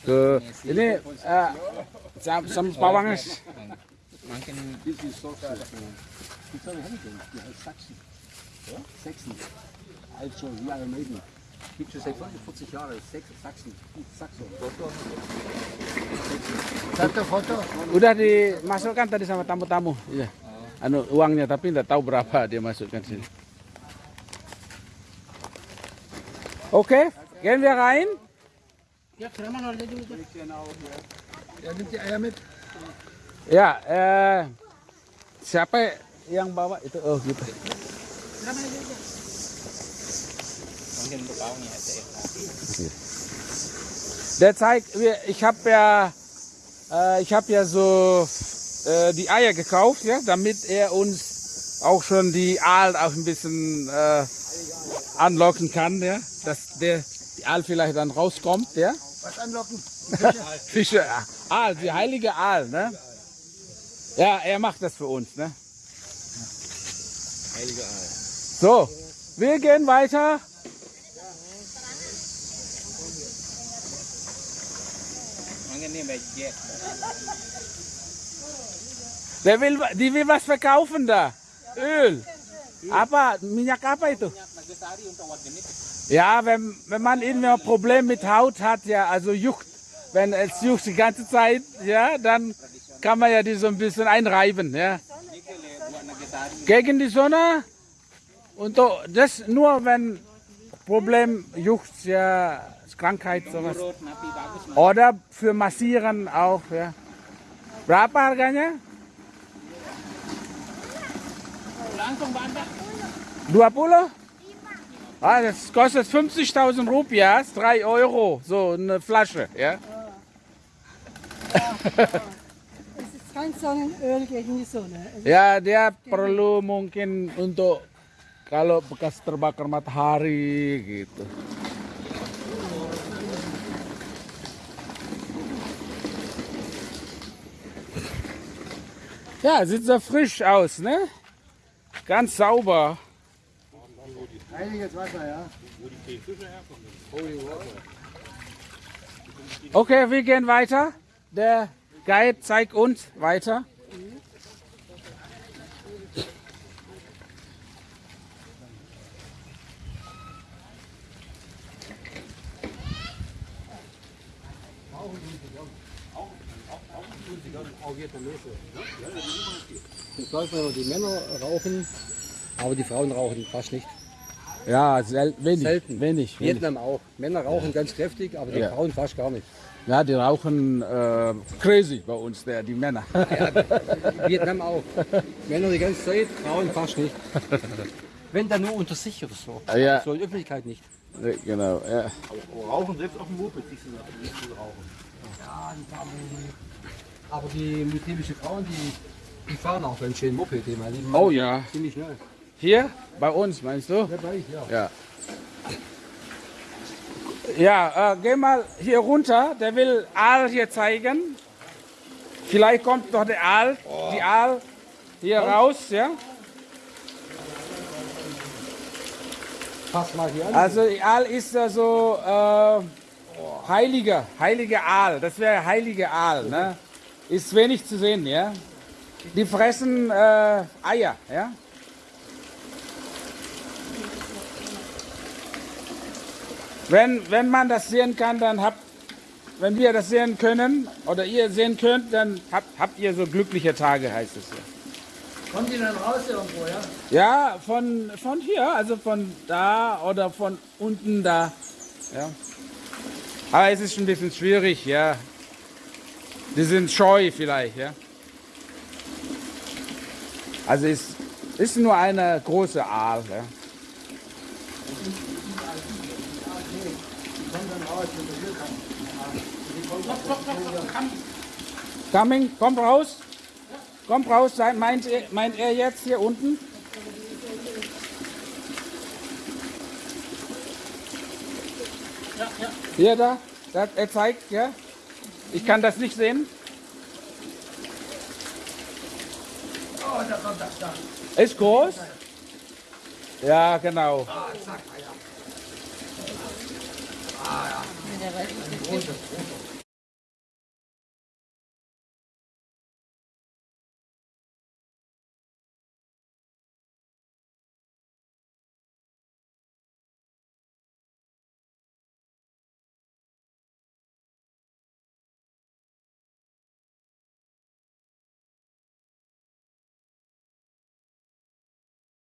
Ke ini eh, sam sam pawang Makin This is so far. Die soll ich nicht die heißt Sachsen. Ja? Sachsen. Also, ja, Maiden. Gibt schon seit 40 Jahren. Sachsen. Sachsen. Sachsen. foto-foto. udah dimasukkan tadi sama tamu-tamu. Iya. Anu uangnya tapi nggak tahu berapa dia masukkan sini. Oke, gehen wir rein? Ja, nimmt die Eier mit. Ya, eh, siapa yang bawa itu? Oh gitu. Mungkin untuk kaum ya. Der zeigt, wir- ich habe ja, äh, ich habe ja so äh, die Eier gekauft, ja, damit er uns auch schon die Aal auch ein bisschen äh, anlocken kann, ja, dass der die Aal vielleicht dann rauskommt, ja. Was anlocken? Fische, Aal, die heilige Aal, ne? Ja, er macht das für uns, ne? Heilige Eier. So, wir gehen weiter. Der will, die will was verkaufen da. Öl. Apa? Minyak apa itu? Untuk organik. Ja, wenn, wenn man irgendwie ein Problem mit Haut hat, ja, also juckt, wenn es juckt die ganze Zeit, ja, dann kann man ja die so ein bisschen einreiben, ja. Gegen die Sonne und das nur wenn Problem juckt, ja, Krankheit, sowas. Oder für Massieren auch, ja. Berapa harganya? Langsung bandar. 20? Ah, das kostet 50.000 Rupias, 3 Euro, so eine Flasche, ja. Es ist kein Sonnenöl gegen die Sonne. Es Ya, dia perlu mungkin untuk kalau bekas terbakar matahari gitu. Ja, sieht so frisch aus, ne? Ganz sauber. Heiliges Wasser, ja. Okay, wir gehen weiter. Der Guide zeigt uns weiter. Das läuft, wenn die Männer rauchen, aber die Frauen rauchen fast nicht. Ja, sel wenig, Selten. wenig, wenig. Vietnam auch. Männer rauchen ganz kräftig, aber die Ja. Frauen fast gar nicht. Ja, die rauchen äh, crazy bei uns, der, die Männer. Vietnam auch. Männer die ganze Zeit, Frauen fast nicht. Wenn dann nur unter sich oder so. Ja. So in Öffentlichkeit nicht. genau, ja. Rauchen selbst auf dem Moped, so nicht so rauchen. Ja, die fahren, aber die muslimischen Frauen, die, die fahren auch ganz schön Moped, die meine Lieben. Oh ja. Ziemlich schnell. Hier bei uns, meinst du? Ja, bei ich, ja. Äh, geh mal hier runter. Der will Aal hier zeigen. Vielleicht kommt doch der Aal, die Aal hier raus, ja. Pass mal hier an. Also die Aal ist ja so äh, heiliger, heiliger Aal. Das wäre heilige Aal, ne? Ist wenig zu sehen, ja. Die fressen äh, Eier, ja. Wenn, wenn man das sehen kann, dann habt, wenn wir das sehen können oder ihr sehen könnt, dann habt, habt ihr so glückliche Tage, heißt es ja. Kommen die dann raus irgendwo, ja? Ja, von, von hier, also von da oder von unten da. Ja. Aber es ist schon ein bisschen schwierig, ja. Die sind scheu vielleicht, ja. Also es ist nur eine große Aal, ja. Coming, komm raus. Komm raus, meint er, meint er jetzt hier unten? Hier da, er zeigt, ja. Ich kann das nicht sehen. Oh, da kommt das da. Ist groß? Ja, genau.